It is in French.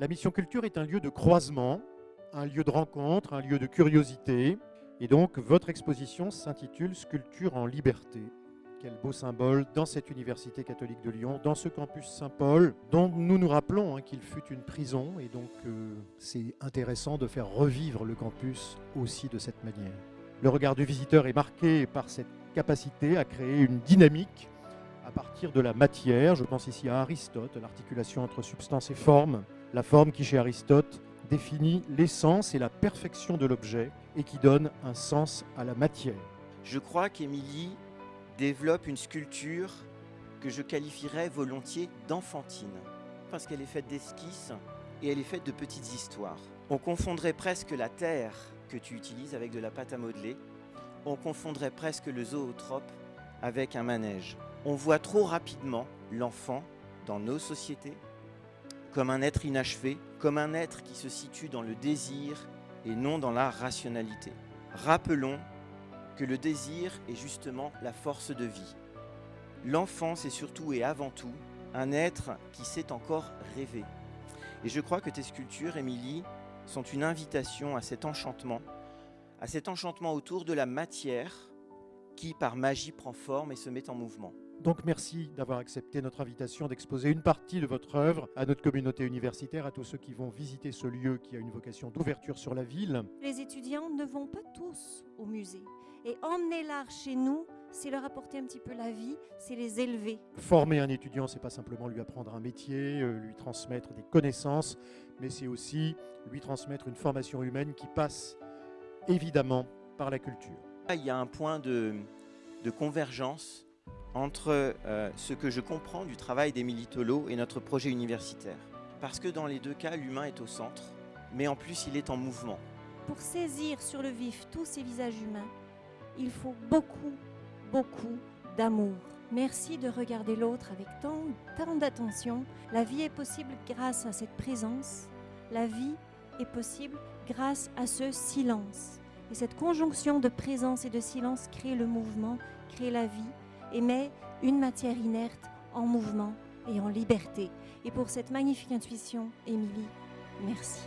La mission culture est un lieu de croisement, un lieu de rencontre, un lieu de curiosité. Et donc, votre exposition s'intitule Sculpture en liberté. Quel beau symbole dans cette université catholique de Lyon, dans ce campus Saint-Paul, dont nous nous rappelons hein, qu'il fut une prison. Et donc, euh, c'est intéressant de faire revivre le campus aussi de cette manière. Le regard du visiteur est marqué par cette capacité à créer une dynamique à partir de la matière. Je pense ici à Aristote, l'articulation entre substance et forme. La forme qui, chez Aristote, définit l'essence et la perfection de l'objet et qui donne un sens à la matière. Je crois qu'Émilie développe une sculpture que je qualifierais volontiers d'enfantine, parce qu'elle est faite d'esquisses et elle est faite de petites histoires. On confondrait presque la terre que tu utilises avec de la pâte à modeler, on confondrait presque le zootrope avec un manège. On voit trop rapidement l'enfant dans nos sociétés comme un être inachevé, comme un être qui se situe dans le désir et non dans la rationalité. Rappelons que le désir est justement la force de vie. L'enfant, c'est surtout et avant tout un être qui sait encore rêver. Et je crois que tes sculptures, Émilie, sont une invitation à cet enchantement, à cet enchantement autour de la matière qui, par magie, prend forme et se met en mouvement. Donc merci d'avoir accepté notre invitation d'exposer une partie de votre œuvre à notre communauté universitaire, à tous ceux qui vont visiter ce lieu qui a une vocation d'ouverture sur la ville. Les étudiants ne vont pas tous au musée. Et emmener l'art chez nous, c'est leur apporter un petit peu la vie, c'est les élever. Former un étudiant, c'est pas simplement lui apprendre un métier, euh, lui transmettre des connaissances, mais c'est aussi lui transmettre une formation humaine qui passe évidemment par la culture. Il y a un point de, convergence entre euh, ce que je comprends du travail d'Émilie Tolo et notre projet universitaire. Parce que dans les deux cas, l'humain est au centre, mais en plus il est en mouvement. Pour saisir sur le vif tous ces visages humains, il faut beaucoup, beaucoup d'amour. Merci de regarder l'autre avec tant, tant d'attention. La vie est possible grâce à cette présence. La vie est possible grâce à ce silence. Et cette conjonction de présence et de silence crée le mouvement, crée la vie et met une matière inerte en mouvement et en liberté. Et pour cette magnifique intuition, Émilie, merci.